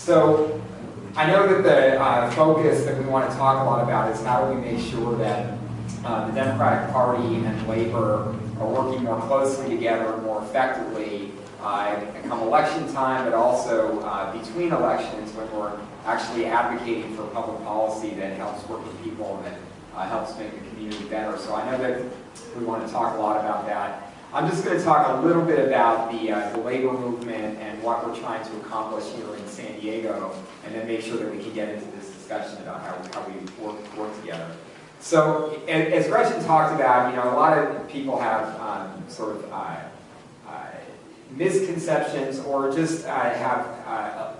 So I know that the uh, focus that we want to talk a lot about is how do we make sure that uh, the Democratic Party and Labor are working more closely together more effectively uh, come election time, but also uh, between elections when we're actually advocating for public policy that helps working people and that uh, helps make the community better. So I know that we want to talk a lot about that. I'm just going to talk a little bit about the, uh, the labor movement and what we're trying to accomplish here in San Diego, and then make sure that we can get into this discussion about how, how we work, work together. So, as Gretchen talked about, you know, a lot of people have um, sort of uh, uh, misconceptions or just uh, have uh, uh,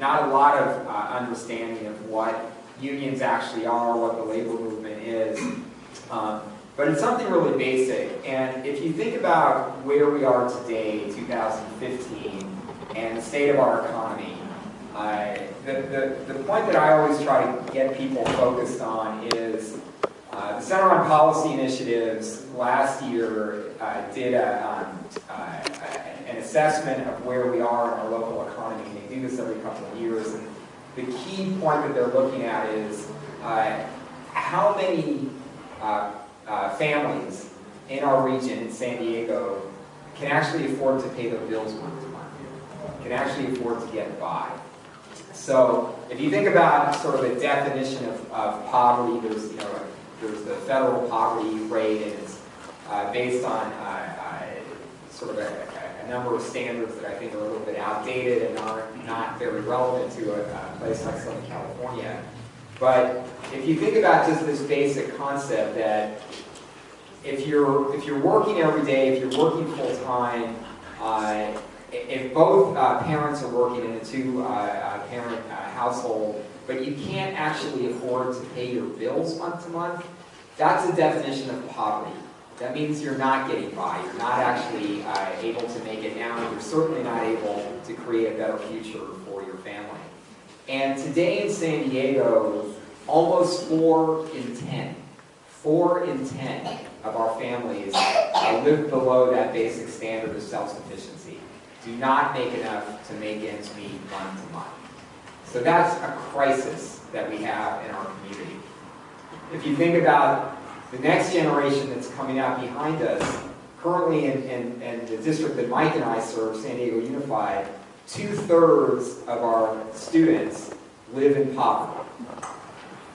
not a lot of understanding of what unions actually are, what the labor movement is. Um, but it's something really basic. And if you think about where we are today, 2015, and the state of our economy, uh, the, the, the point that I always try to get people focused on is uh, the Center on Policy Initiatives last year uh, did a, um, uh, an assessment of where we are in our local economy. They do this every couple of years. And the key point that they're looking at is uh, how many uh, uh, families in our region, in San Diego, can actually afford to pay their bills month to month, can actually afford to get by. So if you think about sort of a definition of, of poverty, there's, you know, there's the federal poverty rate, and it's uh, based on uh, uh, sort of a, a, number of standards that I think are a little bit outdated and are not very relevant to a, a place like Southern California. But if you think about just this basic concept that if you're if you're working every day, if you're working full time, uh, if both uh, parents are working in a two-parent uh, uh, household, but you can't actually afford to pay your bills month to month, that's a definition of poverty. That means you're not getting by. You're not actually uh, able to make it now. You're certainly not able to create a better future. And today in San Diego, almost four in 10, four in 10 of our families live below that basic standard of self-sufficiency. Do not make enough to make ends meet month to month. So that's a crisis that we have in our community. If you think about the next generation that's coming out behind us, currently in, in, in the district that Mike and I serve, San Diego Unified, two-thirds of our students live in poverty.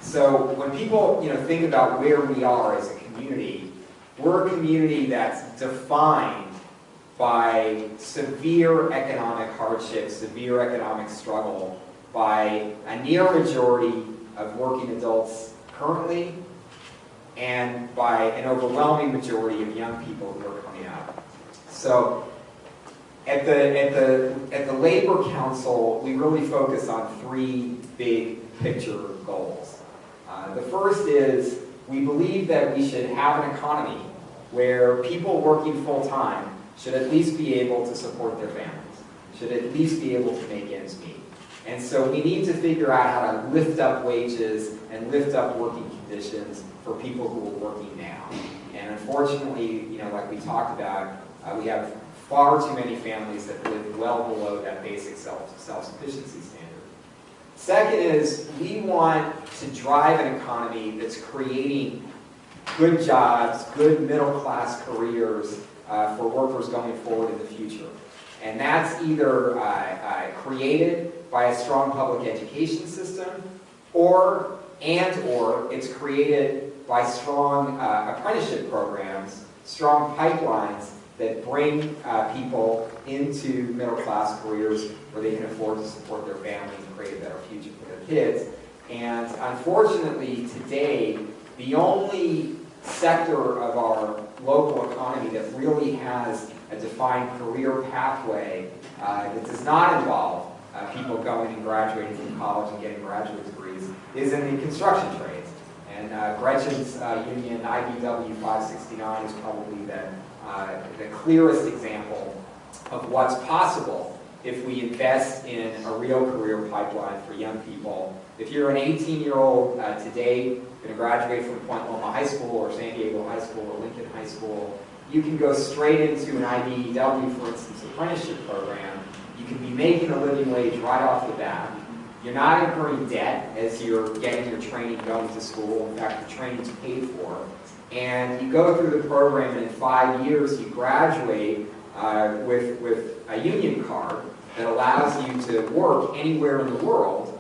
So when people you know, think about where we are as a community, we're a community that's defined by severe economic hardship, severe economic struggle, by a near majority of working adults currently, and by an overwhelming majority of young people who are coming out. So at the, at the, at the Labor Council, we really focus on three big picture goals. Uh, the first is we believe that we should have an economy where people working full-time should at least be able to support their families, should at least be able to make ends meet. And so we need to figure out how to lift up wages and lift up working conditions for people who are working now. And unfortunately, you know, like we talked about, uh, we have far too many families that live well below that basic self, self-sufficiency standard. Second is we want to drive an economy that's creating good jobs, good middle-class careers uh, for workers going forward in the future. And that's either uh, uh, created by a strong public education system, or and or it's created by strong uh, apprenticeship programs, strong pipelines that bring uh, people into middle-class careers where they can afford to support their families and create a better future for their kids. And unfortunately, today, the only sector of our local economy that really has a defined career pathway uh, that does not involve uh, people going and graduating from college and getting graduate degrees is in the construction trades. And uh, Gretchen's uh, union, IBEW 569, is probably the, uh, the clearest example of what's possible if we invest in a real career pipeline for young people. If you're an 18-year-old uh, today, going to graduate from Point Loma High School or San Diego High School or Lincoln High School, you can go straight into an IBEW, for instance, apprenticeship program You can be making a living wage right off the bat. You're not incurring debt as you're getting your training going to school. In fact, the training's paid for. And you go through the program, and in five years, you graduate uh, with, with a union card that allows you to work anywhere in the world,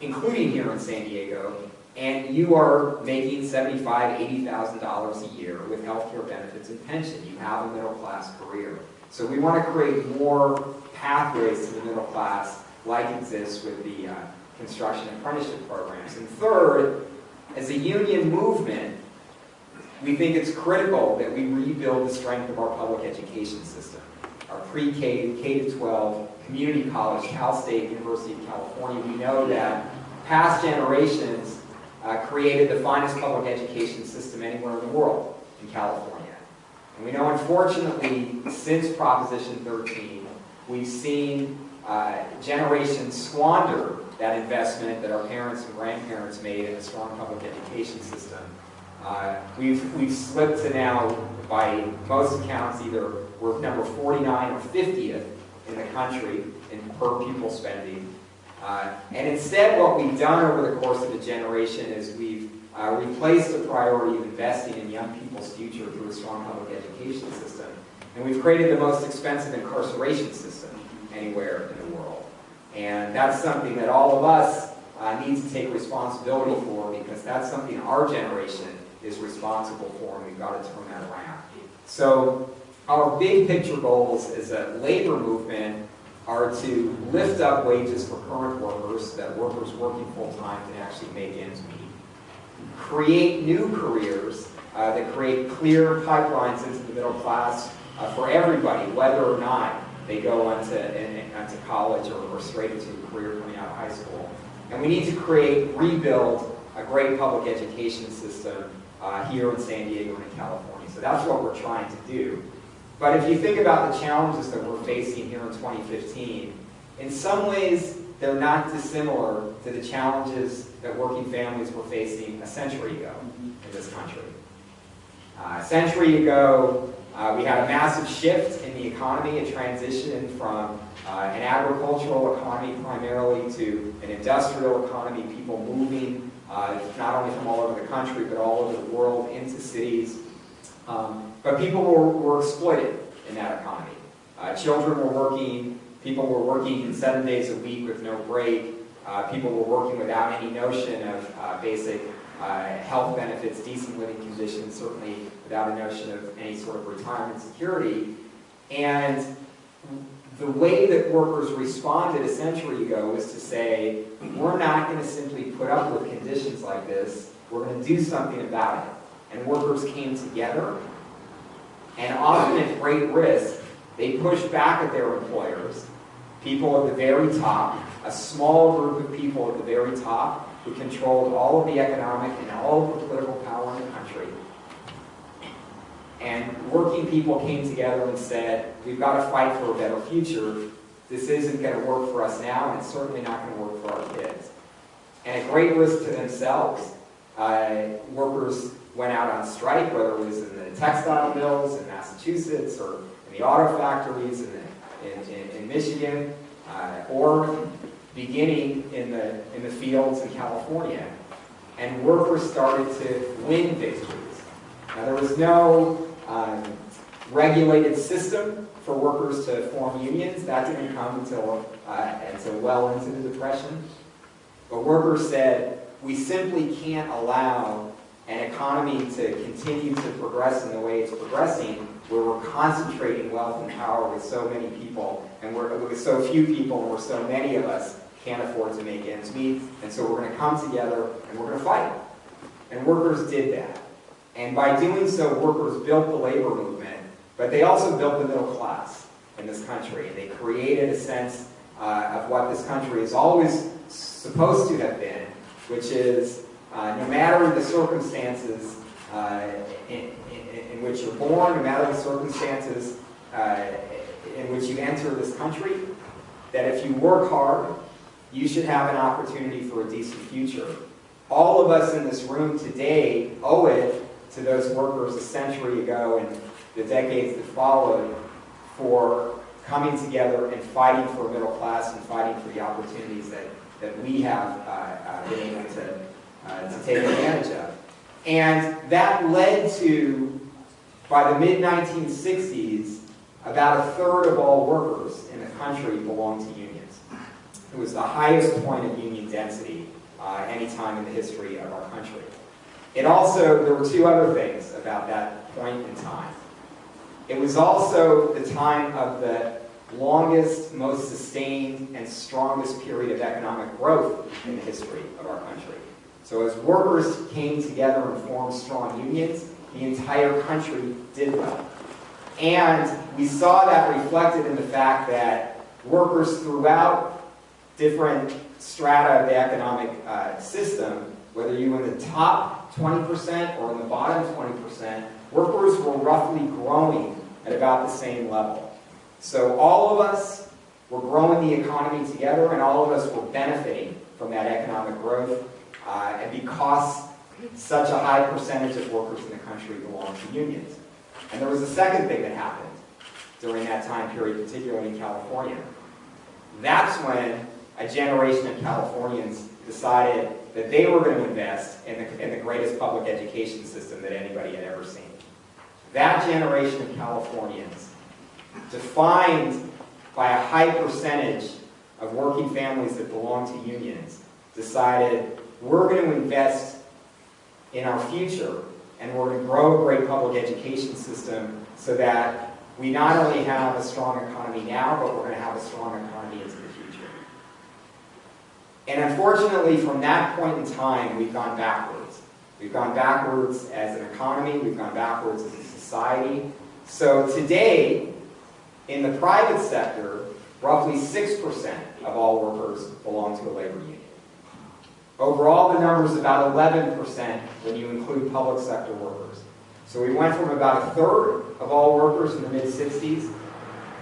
including here in San Diego, and you are making $75,000, $80,000 a year with healthcare benefits and pension. You have a middle class career. So we want to create more pathways to the middle class like exists with the uh, construction apprenticeship programs. And third, as a union movement, we think it's critical that we rebuild the strength of our public education system. Our pre-K, K-12, community college, Cal State, University of California, we know that past generations uh, created the finest public education system anywhere in the world, in California. And we know, unfortunately, since Proposition 13, we've seen uh, generations squander that investment that our parents and grandparents made in a strong public education system. Uh, we've, we've slipped to now, by most accounts, either we're number 49 or 50th in the country in per pupil spending. Uh, and instead, what we've done over the course of a generation is we've uh, replaced the priority of investing in young people's future through a strong public education system. And we've created the most expensive incarceration system anywhere in the world. And that's something that all of us uh, need to take responsibility for because that's something our generation is responsible for and we've got to turn that around. So our big picture goals as a labor movement are to lift up wages for current workers, that workers working full-time can actually make ends meet. Create new careers uh, that create clear pipelines into the middle class uh, for everybody, whether or not they go on to, on to college or, or straight into a career coming out of high school. And we need to create, rebuild a great public education system uh, here in San Diego and in California. So that's what we're trying to do. But if you think about the challenges that we're facing here in 2015, in some ways they're not dissimilar to the challenges that working families were facing a century ago in this country. Uh, a century ago, uh, we had a massive shift in the economy, a transition from uh, an agricultural economy primarily to an industrial economy, people moving uh, not only from all over the country but all over the world into cities. Um, but people were, were exploited in that economy. Uh, children were working, people were working seven days a week with no break. Uh, people were working without any notion of uh, basic health benefits, decent living conditions, certainly without a notion of any sort of retirement security. And the way that workers responded a century ago was to say, we're not going to simply put up with conditions like this, we're going to do something about it. And workers came together, and often at great risk, they pushed back at their employers, people at the very top, a small group of people at the very top who controlled all of the economic and all of the political power in the country. And working people came together and said, we've got to fight for a better future. This isn't going to work for us now, and it's certainly not going to work for our kids. And at great risk to themselves, uh, workers went out on strike, whether it was in the textile mills in Massachusetts or in the auto factories in, the, in, in, in Michigan, uh, or beginning in the, in the fields in California. And workers started to win victories. Now, there was no um, regulated system for workers to form unions. That didn't come until, uh, until well into the Depression. But workers said, we simply can't allow an economy to continue to progress in the way it's progressing, where we're concentrating wealth and power with so many people, and we're, with so few people, and where so many of us can't afford to make ends meet, and so we're going to come together and we're going to fight. And workers did that. And by doing so, workers built the labor movement, but they also built the middle class in this country. They created a sense uh, of what this country is always supposed to have been, which is uh, no matter the circumstances uh, in, in, in, which you're born, no matter the circumstances uh, in which you enter this country, that if you work hard, you should have an opportunity for a decent future. All of us in this room today owe it to those workers a century ago and the decades that followed for coming together and fighting for a middle class and fighting for the opportunities that, that we have uh, uh, been able to, uh, to take advantage of. And that led to, by the mid-1960s, about a third of all workers in the country belonged to unions. It was the highest point of union density uh, any time in the history of our country. It also, there were two other things about that point in time. It was also the time of the longest, most sustained, and strongest period of economic growth in the history of our country. So as workers came together and formed strong unions, the entire country did well. And we saw that reflected in the fact that workers throughout different strata of the economic uh, system, whether you were in the top 20% or in the bottom 20%, workers were roughly growing at about the same level. So all of us were growing the economy together and all of us were benefiting from that economic growth. Uh, and because such a high percentage of workers in the country belong to unions. And there was a second thing that happened during that time period, particularly in California. That's when a generation of Californians decided that they were going to invest in the, in the greatest public education system that anybody had ever seen. That generation of Californians, defined by a high percentage of working families that belong to unions, decided we're going to invest in our future and we're going to grow a great public education system so that we not only have a strong economy now, but we're going to have a strong economy into the. And unfortunately, from that point in time, we've gone backwards. We've gone backwards as an economy, we've gone backwards as a society. So today, in the private sector, roughly 6% of all workers belong to a labor union. Overall, the number is about 11% when you include public sector workers. So we went from about a third of all workers in the mid-60s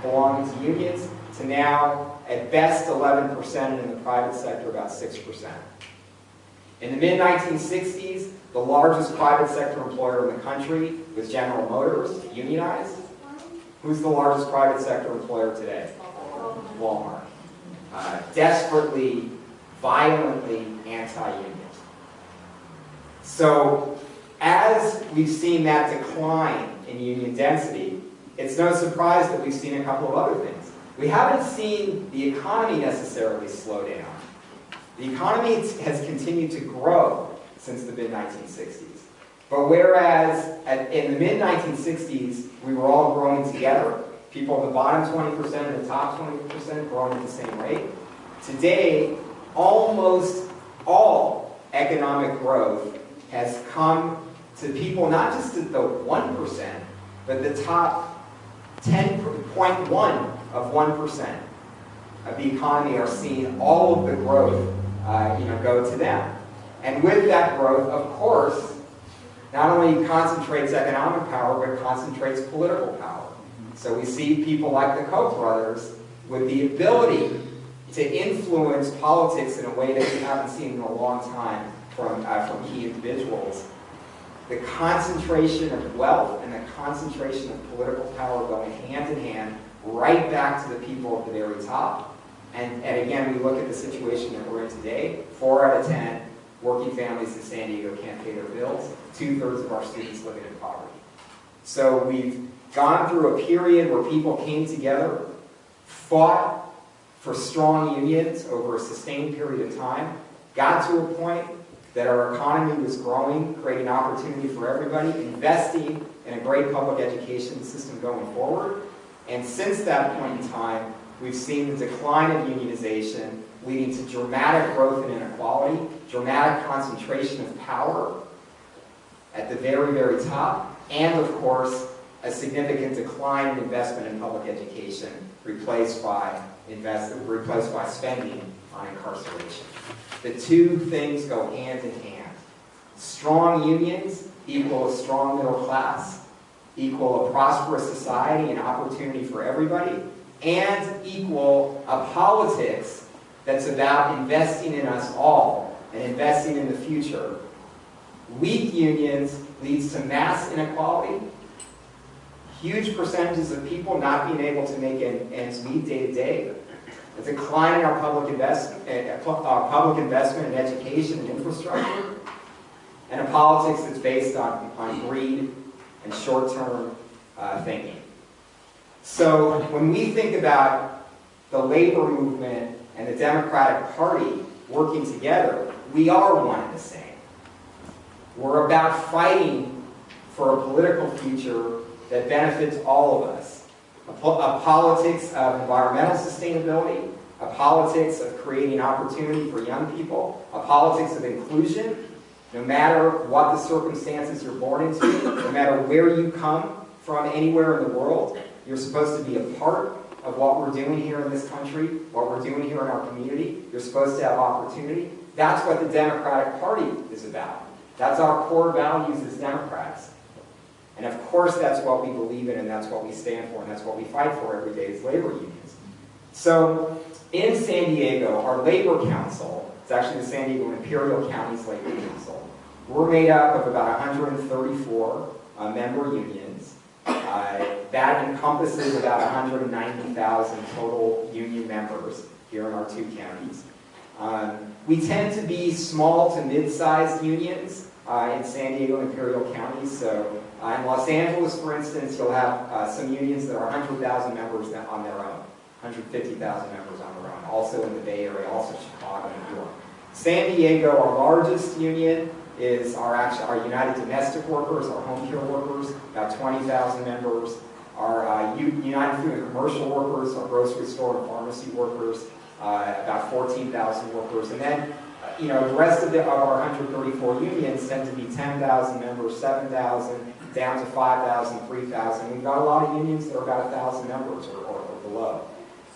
belonging to unions to now, at best, 11%, and in the private sector, about 6%. In the mid-1960s, the largest private sector employer in the country was General Motors, unionized. Who's the largest private sector employer today? Walmart. Uh, desperately, violently anti-union. So as we've seen that decline in union density, it's no surprise that we've seen a couple of other things. We haven't seen the economy necessarily slow down. The economy has continued to grow since the mid-1960s. But whereas at, in the mid-1960s, we were all growing together, people in the bottom 20% and the top 20% growing at the same rate, today, almost all economic growth has come to people not just at the 1%, but the top 10.1 of 1% of the economy are seeing all of the growth uh, you know, go to them. And with that growth, of course, not only concentrates economic power, but concentrates political power. So we see people like the Koch brothers with the ability to influence politics in a way that we haven't seen in a long time from, uh, from key individuals. The concentration of wealth and the concentration of political power going hand in hand right back to the people at the very top. And, and again, we look at the situation that we're in today, four out of 10 working families in San Diego can't pay their bills. Two-thirds of our students living in poverty. So we've gone through a period where people came together, fought for strong unions over a sustained period of time, got to a point that our economy was growing, creating opportunity for everybody, investing in a great public education system going forward. And since that point in time, we've seen the decline of unionization leading to dramatic growth in inequality, dramatic concentration of power at the very, very top, and of course, a significant decline in investment in public education replaced by, invest, replaced by spending on incarceration. The two things go hand in hand. Strong unions equal a strong middle class, equal a prosperous society and opportunity for everybody, and equal a politics that's about investing in us all and investing in the future. Weak unions leads to mass inequality, huge percentages of people not being able to make en- ends meet day to day, a decline in our public investment, uh, uh, public investment in education and infrastructure, and a politics that's based on, on greed and short-term uh, thinking. So when we think about the labor movement and the Democratic Party working together, we are one and the same. We're about fighting for a political future that benefits all of us. A, po a politics of environmental sustainability, a politics of creating opportunity for young people, a politics of inclusion, no matter what the circumstances you're born into, no matter where you come from anywhere in the world, you're supposed to be a part of what we're doing here in this country, what we're doing here in our community. You're supposed to have opportunity. That's what the Democratic Party is about. That's our core values as Democrats. And of course that's what we believe in and that's what we stand for and that's what we fight for every day as labor unions. So in San Diego, our labor council, it's actually the San Diego and Imperial County's labor council, we're made up of about 134 uh, member unions. Uh, that encompasses about 190,000 total union members here in our two counties. Um, we tend to be small to mid-sized unions uh, in San Diego and Imperial counties. So uh, in Los Angeles, for instance, you'll have uh, some unions that are 100,000 members on their own, 150,000 members on their own. Also in the Bay Area, also Chicago and New York. San Diego, our largest union, is our, actually, our United Domestic Workers, our home care workers, about 20,000 members. Our uh, United Food and Commercial Workers, our grocery store and pharmacy workers, uh, about 14,000 workers. And then, uh, you know, the rest of, the, of our 134 unions tend to be 10,000 members, 7,000, down to 5,000, 3,000. We've got a lot of unions that are about 1,000 members or, or, or below.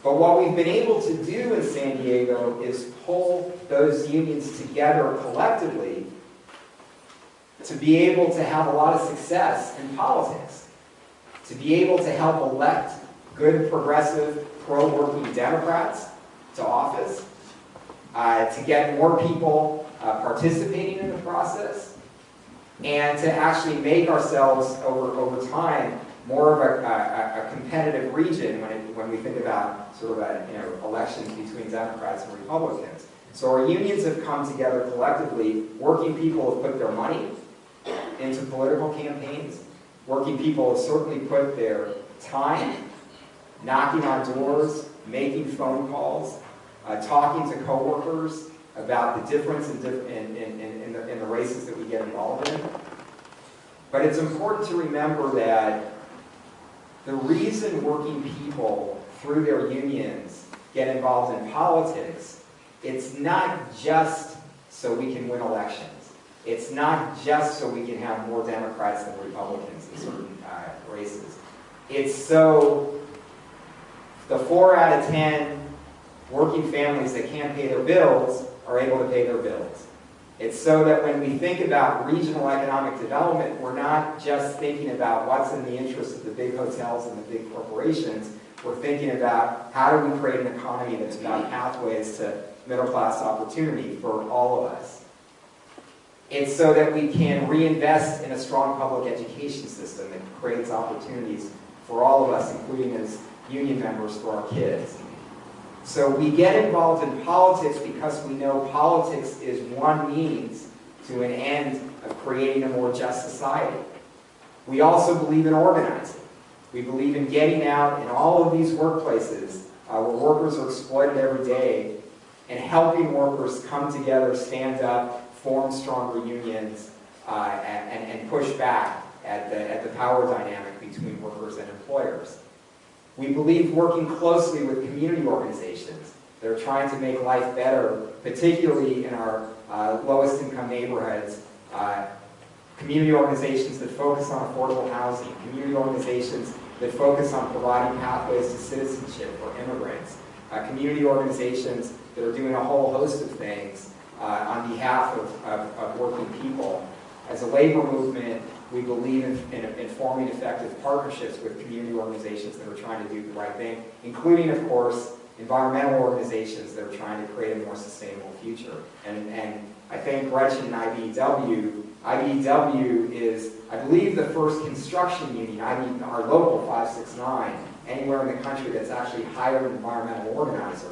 But what we've been able to do in San Diego is pull those unions together collectively to be able to have a lot of success in politics, to be able to help elect good, progressive, pro-working Democrats to office, uh, to get more people uh, participating in the process, and to actually make ourselves over, over time more of a, a, a competitive region when, it, when we think about sort of a, you know, elections between Democrats and Republicans. So our unions have come together collectively, working people have put their money into political campaigns, working people have certainly put their time, knocking on doors, making phone calls, uh, talking to coworkers about the difference in, in, in, in, the, in the races that we get involved in. But it's important to remember that the reason working people through their unions get involved in politics, it's not just so we can win elections. It's not just so we can have more Democrats than Republicans in certain uh, races. It's so the four out of ten working families that can't pay their bills are able to pay their bills. It's so that when we think about regional economic development, we're not just thinking about what's in the interest of the big hotels and the big corporations. We're thinking about how do we create an economy that's about pathways to middle class opportunity for all of us. It's so that we can reinvest in a strong public education system that creates opportunities for all of us, including as union members for our kids. So we get involved in politics because we know politics is one means to an end of creating a more just society. We also believe in organizing. We believe in getting out in all of these workplaces uh, where workers are exploited every day and helping workers come together, stand up, form stronger unions, uh, and, and push back at the, at the power dynamic between workers and employers. We believe working closely with community organizations that are trying to make life better, particularly in our uh, lowest income neighborhoods, uh, community organizations that focus on affordable housing, community organizations that focus on providing pathways to citizenship for immigrants, uh, community organizations that are doing a whole host of things uh, on behalf of, of, of working people. As a labor movement, we believe in, in, in, forming effective partnerships with community organizations that are trying to do the right thing, including, of course, environmental organizations that are trying to create a more sustainable future. And, and I think Gretchen and IBEW IBEW is, I believe, the first construction union, IB, our local 569, anywhere in the country that's actually hired an environmental organizer.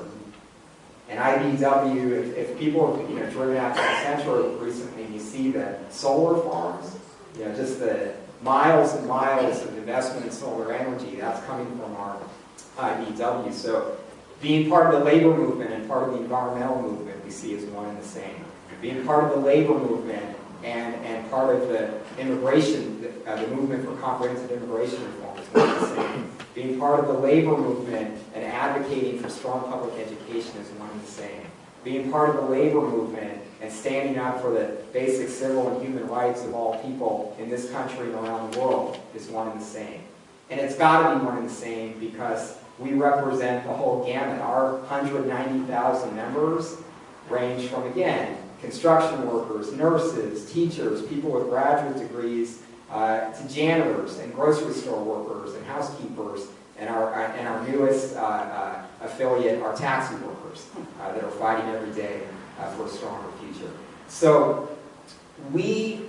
And IBEW, if, if people have, you know, driven out to the central recently, you see the solar farms, you know, just the miles and miles of investment in solar energy, that's coming from our IBEW. So being part of the labor movement and part of the environmental movement we see as one and the same. Being part of the labor movement and, and part of the immigration, uh, the movement for comprehensive immigration reform is one and the same. Being part of the labor movement and advocating for strong public education is one and the same. Being part of the labor movement and standing up for the basic civil and human rights of all people in this country and around the world is one and the same. And it's got to be one and the same because we represent the whole gamut. Our 190,000 members range from, again, construction workers, nurses, teachers, people with graduate degrees, uh, to janitors and grocery store workers and housekeepers, and our, and our newest uh, uh, affiliate, our taxi workers, uh, that are fighting every day uh, for a stronger future. So we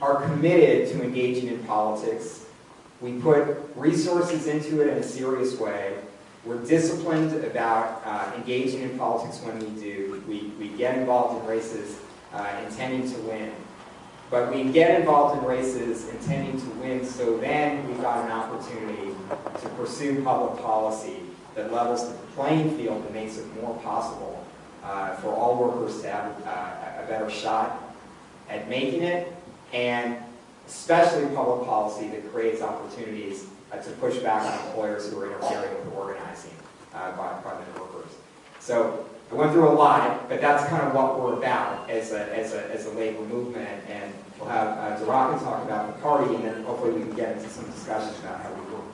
are committed to engaging in politics. We put resources into it in a serious way. We're disciplined about uh, engaging in politics when we do. We, we get involved in races uh, intending to win. But we get involved in races intending to win, so then we've got an opportunity to pursue public policy that levels the playing field and makes it more possible uh, for all workers to have uh, a better shot at making it, and especially public policy that creates opportunities uh, to push back on employers who are interfering with organizing uh, by, by the workers. So I went through a lot, but that's kind of what we're about as a, as a, as a labor movement, and we'll have uh, talk about the party, and then hopefully we can get into some discussions about how we work